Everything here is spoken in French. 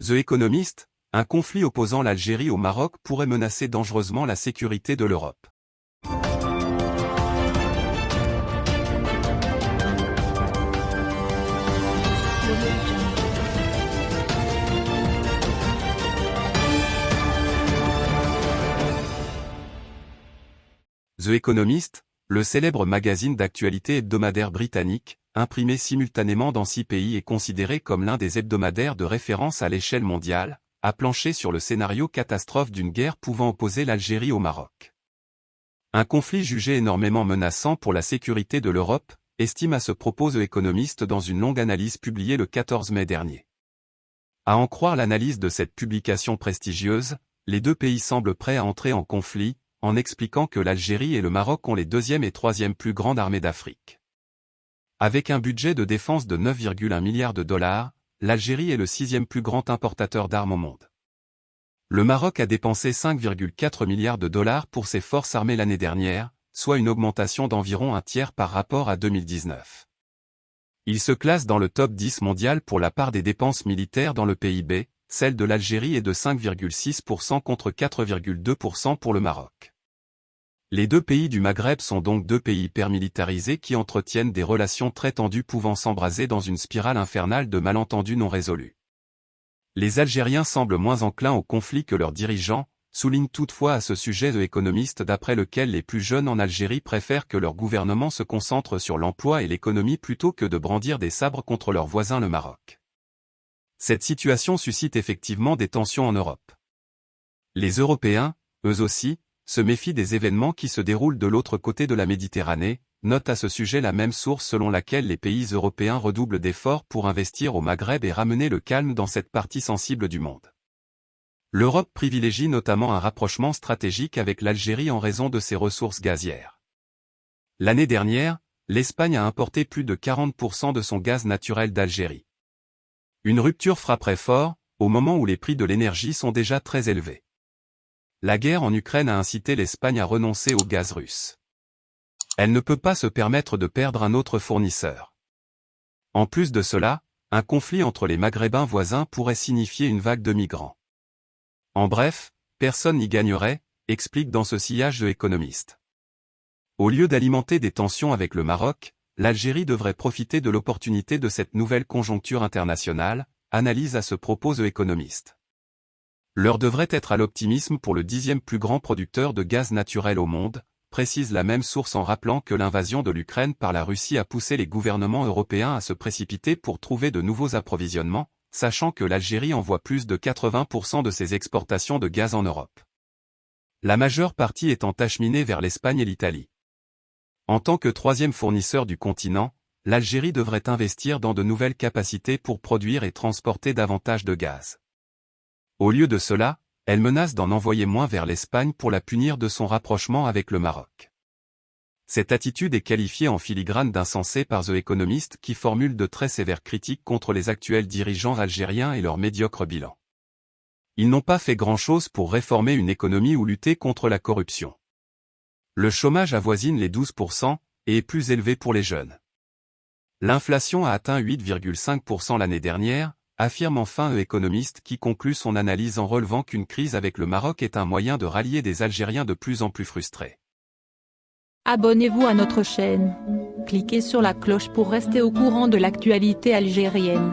The Economist, un conflit opposant l'Algérie au Maroc pourrait menacer dangereusement la sécurité de l'Europe. The Economist, le célèbre magazine d'actualité hebdomadaire britannique, imprimé simultanément dans six pays et considéré comme l'un des hebdomadaires de référence à l'échelle mondiale, a planché sur le scénario catastrophe d'une guerre pouvant opposer l'Algérie au Maroc. Un conflit jugé énormément menaçant pour la sécurité de l'Europe, estime à ce propos The Economist dans une longue analyse publiée le 14 mai dernier. À en croire l'analyse de cette publication prestigieuse, les deux pays semblent prêts à entrer en conflit, en expliquant que l'Algérie et le Maroc ont les deuxième et troisième plus grandes armées d'Afrique. Avec un budget de défense de 9,1 milliards de dollars, l'Algérie est le sixième plus grand importateur d'armes au monde. Le Maroc a dépensé 5,4 milliards de dollars pour ses forces armées l'année dernière, soit une augmentation d'environ un tiers par rapport à 2019. Il se classe dans le top 10 mondial pour la part des dépenses militaires dans le PIB, celle de l'Algérie est de 5,6% contre 4,2% pour le Maroc. Les deux pays du Maghreb sont donc deux pays hypermilitarisés qui entretiennent des relations très tendues pouvant s'embraser dans une spirale infernale de malentendus non résolus. Les Algériens semblent moins enclins au conflit que leurs dirigeants, souligne toutefois à ce sujet de économiste d'après lequel les plus jeunes en Algérie préfèrent que leur gouvernement se concentre sur l'emploi et l'économie plutôt que de brandir des sabres contre leur voisin le Maroc. Cette situation suscite effectivement des tensions en Europe. Les Européens, eux aussi, se méfient des événements qui se déroulent de l'autre côté de la Méditerranée, note à ce sujet la même source selon laquelle les pays européens redoublent d'efforts pour investir au Maghreb et ramener le calme dans cette partie sensible du monde. L'Europe privilégie notamment un rapprochement stratégique avec l'Algérie en raison de ses ressources gazières. L'année dernière, l'Espagne a importé plus de 40% de son gaz naturel d'Algérie. Une rupture frapperait fort, au moment où les prix de l'énergie sont déjà très élevés. La guerre en Ukraine a incité l'Espagne à renoncer au gaz russe. Elle ne peut pas se permettre de perdre un autre fournisseur. En plus de cela, un conflit entre les Maghrébins voisins pourrait signifier une vague de migrants. En bref, personne n'y gagnerait, explique dans ce sillage de économiste. Au lieu d'alimenter des tensions avec le Maroc, l'Algérie devrait profiter de l'opportunité de cette nouvelle conjoncture internationale, analyse à ce propos The Economist. L'heure devrait être à l'optimisme pour le dixième plus grand producteur de gaz naturel au monde, précise la même source en rappelant que l'invasion de l'Ukraine par la Russie a poussé les gouvernements européens à se précipiter pour trouver de nouveaux approvisionnements, sachant que l'Algérie envoie plus de 80% de ses exportations de gaz en Europe. La majeure partie étant acheminée vers l'Espagne et l'Italie. En tant que troisième fournisseur du continent, l'Algérie devrait investir dans de nouvelles capacités pour produire et transporter davantage de gaz. Au lieu de cela, elle menace d'en envoyer moins vers l'Espagne pour la punir de son rapprochement avec le Maroc. Cette attitude est qualifiée en filigrane d'insensée par The Economist qui formule de très sévères critiques contre les actuels dirigeants algériens et leur médiocre bilan. Ils n'ont pas fait grand-chose pour réformer une économie ou lutter contre la corruption. Le chômage avoisine les 12% et est plus élevé pour les jeunes. L'inflation a atteint 8,5% l'année dernière, affirme enfin un économiste qui conclut son analyse en relevant qu'une crise avec le Maroc est un moyen de rallier des Algériens de plus en plus frustrés. Abonnez-vous à notre chaîne. Cliquez sur la cloche pour rester au courant de l'actualité algérienne.